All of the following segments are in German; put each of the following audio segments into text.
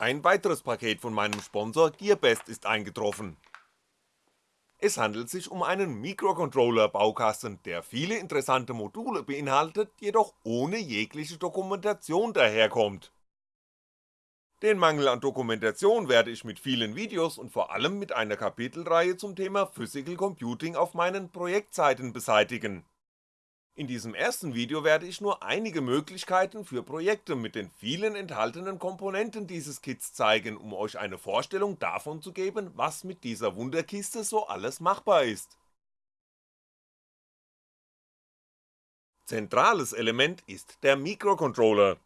Ein weiteres Paket von meinem Sponsor Gearbest ist eingetroffen. Es handelt sich um einen Mikrocontroller-Baukasten, der viele interessante Module beinhaltet, jedoch ohne jegliche Dokumentation daherkommt. Den Mangel an Dokumentation werde ich mit vielen Videos und vor allem mit einer Kapitelreihe zum Thema Physical Computing auf meinen Projektseiten beseitigen in diesem ersten Video werde ich nur einige Möglichkeiten für Projekte mit den vielen enthaltenen Komponenten dieses Kits zeigen, um euch eine Vorstellung davon zu geben, was mit dieser Wunderkiste so alles machbar ist. Zentrales Element ist der Mikrocontroller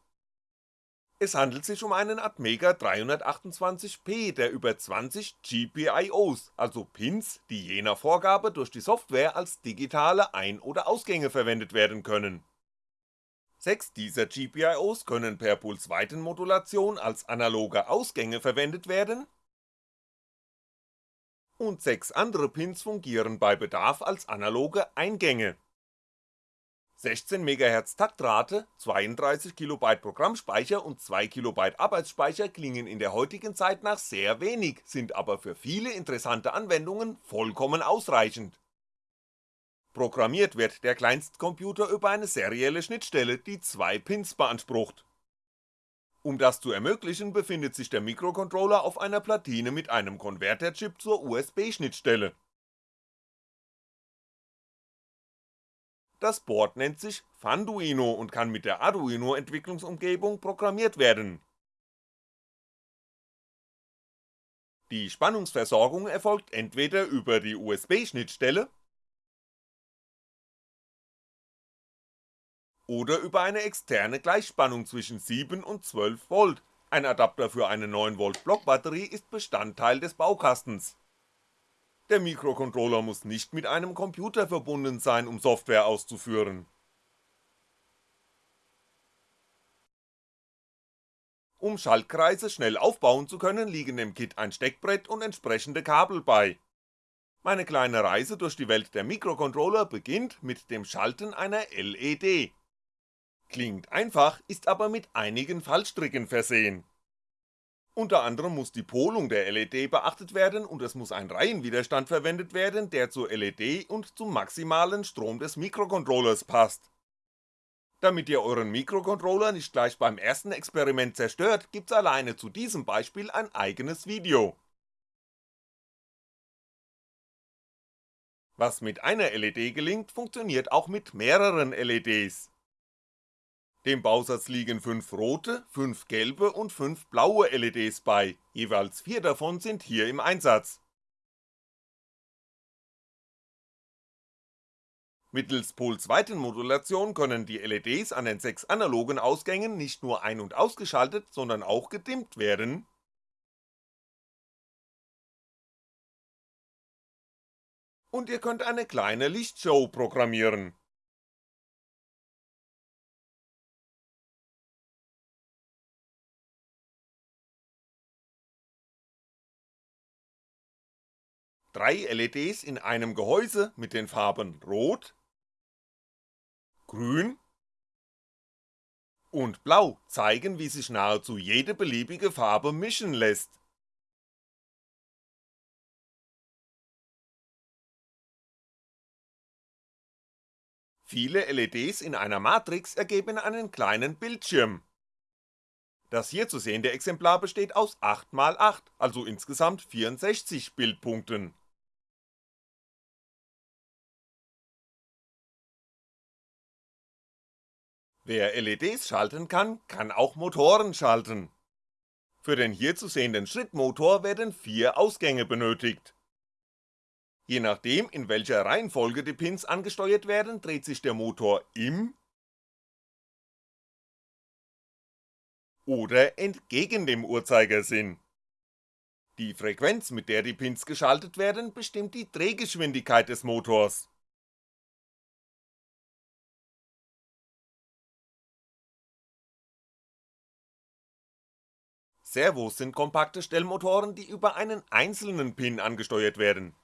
es handelt sich um einen Atmega 328P, der über 20 GPIOs, also Pins, die je nach Vorgabe durch die Software als digitale Ein- oder Ausgänge verwendet werden können. Sechs dieser GPIOs können per Pulsweitenmodulation als analoge Ausgänge verwendet werden und sechs andere Pins fungieren bei Bedarf als analoge Eingänge 16 MHz Taktrate, 32 KB Programmspeicher und 2 KB Arbeitsspeicher klingen in der heutigen Zeit nach sehr wenig, sind aber für viele interessante Anwendungen vollkommen ausreichend. Programmiert wird der Kleinstcomputer über eine serielle Schnittstelle, die zwei Pins beansprucht. Um das zu ermöglichen, befindet sich der Mikrocontroller auf einer Platine mit einem Konverterchip zur USB-Schnittstelle Das Board nennt sich Funduino und kann mit der Arduino Entwicklungsumgebung programmiert werden. Die Spannungsversorgung erfolgt entweder über die USB-Schnittstelle oder über eine externe Gleichspannung zwischen 7 und 12V, ein Adapter für eine 9V Blockbatterie ist Bestandteil des Baukastens der Mikrocontroller muss nicht mit einem Computer verbunden sein, um Software auszuführen. Um Schaltkreise schnell aufbauen zu können, liegen dem Kit ein Steckbrett und entsprechende Kabel bei. Meine kleine Reise durch die Welt der Mikrocontroller beginnt mit dem Schalten einer LED. Klingt einfach, ist aber mit einigen Fallstricken versehen unter anderem muss die Polung der LED beachtet werden und es muss ein Reihenwiderstand verwendet werden, der zur LED und zum maximalen Strom des Mikrocontrollers passt. Damit ihr euren Mikrocontroller nicht gleich beim ersten Experiment zerstört, gibt's alleine zu diesem Beispiel ein eigenes Video. Was mit einer LED gelingt, funktioniert auch mit mehreren LEDs dem Bausatz liegen 5 rote, 5 gelbe und 5 blaue LEDs bei, jeweils 4 davon sind hier im Einsatz. Mittels Pulsweitenmodulation können die LEDs an den 6 analogen Ausgängen nicht nur ein- und ausgeschaltet, sondern auch gedimmt werden. Und ihr könnt eine kleine Lichtshow programmieren drei LEDs in einem Gehäuse mit den Farben Rot, Grün und Blau zeigen, wie sich nahezu jede beliebige Farbe mischen lässt. Viele LEDs in einer Matrix ergeben einen kleinen Bildschirm. Das hier zu sehende Exemplar besteht aus 8x8, also insgesamt 64 Bildpunkten Wer LEDs schalten kann, kann auch Motoren schalten. Für den hier zu sehenden Schrittmotor werden vier Ausgänge benötigt. Je nachdem in welcher Reihenfolge die Pins angesteuert werden, dreht sich der Motor im oder entgegen dem Uhrzeigersinn. Die Frequenz mit der die Pins geschaltet werden, bestimmt die Drehgeschwindigkeit des Motors Servos sind kompakte Stellmotoren, die über einen einzelnen Pin angesteuert werden.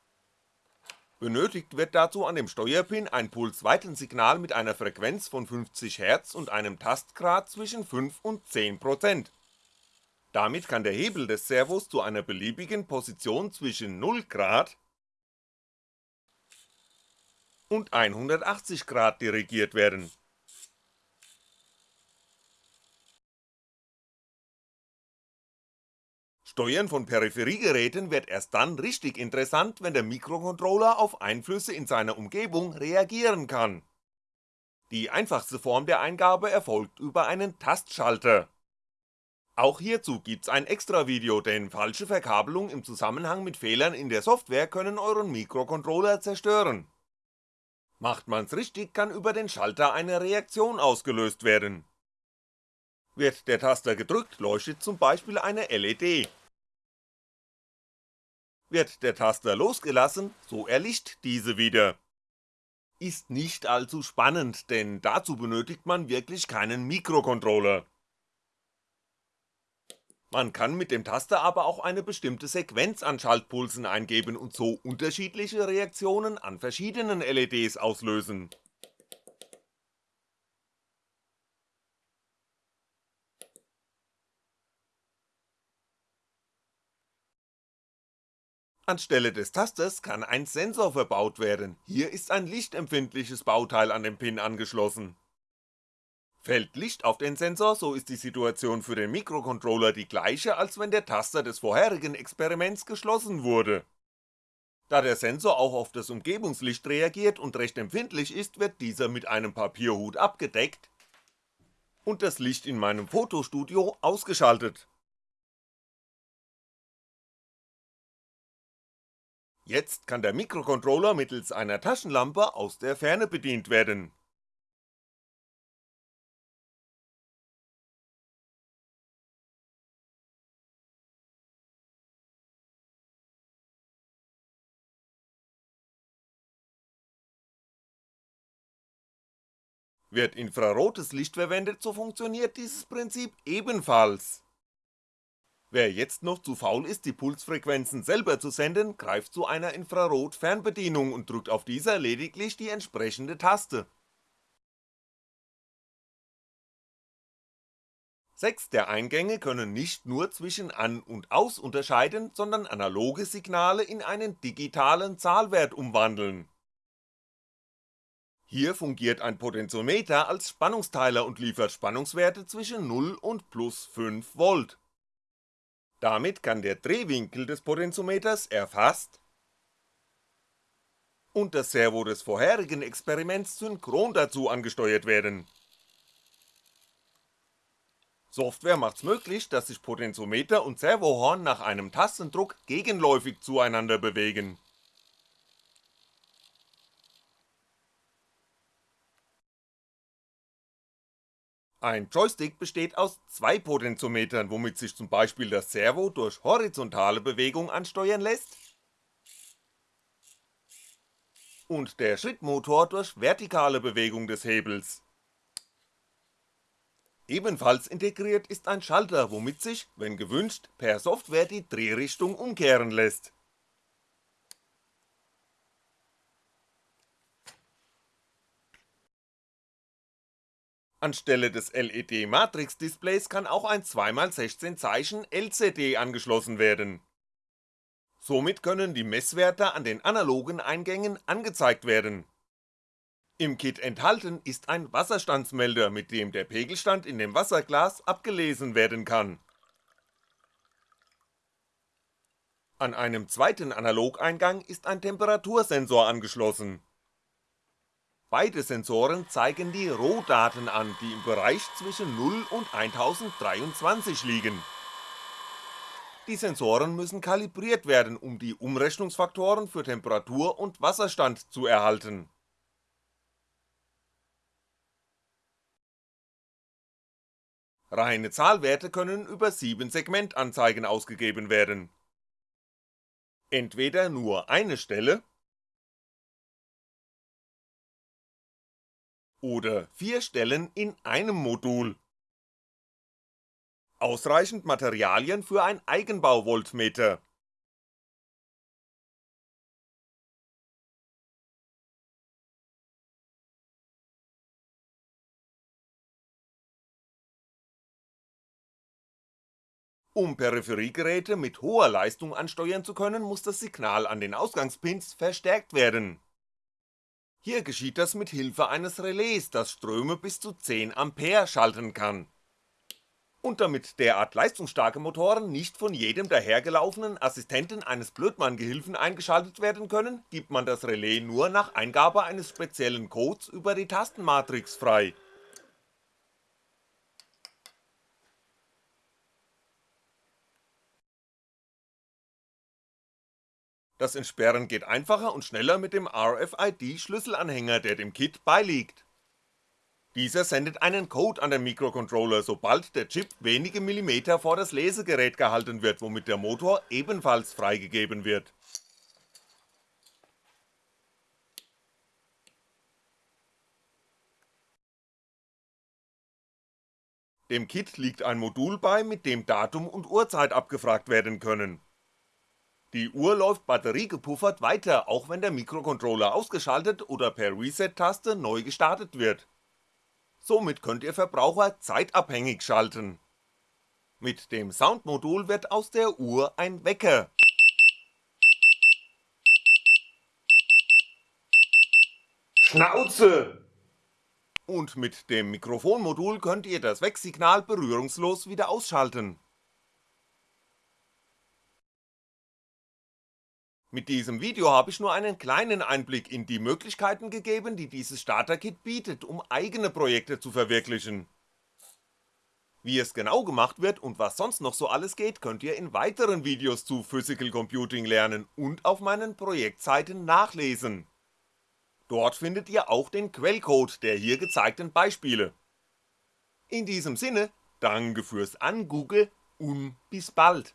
Benötigt wird dazu an dem Steuerpin ein Pulsweitensignal mit einer Frequenz von 50 Hz und einem Tastgrad zwischen 5 und 10%. Damit kann der Hebel des Servos zu einer beliebigen Position zwischen 0 Grad und 180 Grad dirigiert werden. Steuern von Peripheriegeräten wird erst dann richtig interessant, wenn der Mikrocontroller auf Einflüsse in seiner Umgebung reagieren kann. Die einfachste Form der Eingabe erfolgt über einen Tastschalter. Auch hierzu gibt's ein extra Video, denn falsche Verkabelung im Zusammenhang mit Fehlern in der Software können euren Mikrocontroller zerstören. Macht man's richtig, kann über den Schalter eine Reaktion ausgelöst werden. Wird der Taster gedrückt, leuchtet zum Beispiel eine LED. Wird der Taster losgelassen, so erlischt diese wieder. Ist nicht allzu spannend, denn dazu benötigt man wirklich keinen Mikrocontroller. Man kann mit dem Taster aber auch eine bestimmte Sequenz an Schaltpulsen eingeben und so unterschiedliche Reaktionen an verschiedenen LEDs auslösen Anstelle des Tasters kann ein Sensor verbaut werden, hier ist ein lichtempfindliches Bauteil an den Pin angeschlossen. Fällt Licht auf den Sensor, so ist die Situation für den Mikrocontroller die gleiche, als wenn der Taster des vorherigen Experiments geschlossen wurde. Da der Sensor auch auf das Umgebungslicht reagiert und recht empfindlich ist, wird dieser mit einem Papierhut abgedeckt und das Licht in meinem Fotostudio ausgeschaltet Jetzt kann der Mikrocontroller mittels einer Taschenlampe aus der Ferne bedient werden. Wird infrarotes Licht verwendet, so funktioniert dieses Prinzip ebenfalls. Wer jetzt noch zu faul ist, die Pulsfrequenzen selber zu senden, greift zu einer Infrarot-Fernbedienung und drückt auf dieser lediglich die entsprechende Taste. Sechs der Eingänge können nicht nur zwischen An und Aus unterscheiden, sondern analoge Signale in einen digitalen Zahlwert umwandeln. Hier fungiert ein Potentiometer als Spannungsteiler und liefert Spannungswerte zwischen 0 und plus 5V. Damit kann der Drehwinkel des Potentiometers erfasst und das Servo des vorherigen Experiments synchron dazu angesteuert werden. Software macht's möglich, dass sich Potentiometer und Servohorn nach einem Tastendruck gegenläufig zueinander bewegen Ein Joystick besteht aus zwei Potentiometern, womit sich zum Beispiel das Servo durch horizontale Bewegung ansteuern lässt und der Schrittmotor durch vertikale Bewegung des Hebels. Ebenfalls integriert ist ein Schalter, womit sich, wenn gewünscht, per Software die Drehrichtung umkehren lässt Anstelle des LED-Matrix-Displays kann auch ein 2x16 Zeichen LCD angeschlossen werden. Somit können die Messwerte an den analogen Eingängen angezeigt werden. Im Kit enthalten ist ein Wasserstandsmelder, mit dem der Pegelstand in dem Wasserglas abgelesen werden kann. An einem zweiten Analogeingang ist ein Temperatursensor angeschlossen Beide Sensoren zeigen die Rohdaten an, die im Bereich zwischen 0 und 1023 liegen. Die Sensoren müssen kalibriert werden, um die Umrechnungsfaktoren für Temperatur und Wasserstand zu erhalten. Reine Zahlwerte können über 7 Segmentanzeigen ausgegeben werden. Entweder nur eine Stelle oder vier Stellen in einem Modul. Ausreichend Materialien für ein Eigenbau-Voltmeter. Um Peripheriegeräte mit hoher Leistung ansteuern zu können, muss das Signal an den Ausgangspins verstärkt werden. Hier geschieht das mit Hilfe eines Relais, das Ströme bis zu 10A schalten kann. Und damit derart leistungsstarke Motoren nicht von jedem dahergelaufenen Assistenten eines Blödmann-Gehilfen eingeschaltet werden können, gibt man das Relais nur nach Eingabe eines speziellen Codes über die Tastenmatrix frei Das Entsperren geht einfacher und schneller mit dem RFID-Schlüsselanhänger, der dem Kit beiliegt. Dieser sendet einen Code an den Mikrocontroller, sobald der Chip wenige Millimeter vor das Lesegerät gehalten wird, womit der Motor ebenfalls freigegeben wird. Dem Kit liegt ein Modul bei, mit dem Datum und Uhrzeit abgefragt werden können die Uhr läuft batteriegepuffert weiter, auch wenn der Mikrocontroller ausgeschaltet oder per Reset-Taste neu gestartet wird. Somit könnt ihr Verbraucher zeitabhängig schalten. Mit dem Soundmodul wird aus der Uhr ein Wecker. Schnauze! Und mit dem Mikrofonmodul könnt ihr das Wecksignal berührungslos wieder ausschalten Mit diesem Video habe ich nur einen kleinen Einblick in die Möglichkeiten gegeben, die dieses Starter-Kit bietet, um eigene Projekte zu verwirklichen. Wie es genau gemacht wird und was sonst noch so alles geht, könnt ihr in weiteren Videos zu Physical Computing lernen und auf meinen Projektseiten nachlesen. Dort findet ihr auch den Quellcode der hier gezeigten Beispiele. In diesem Sinne, danke fürs Angoogle und bis bald.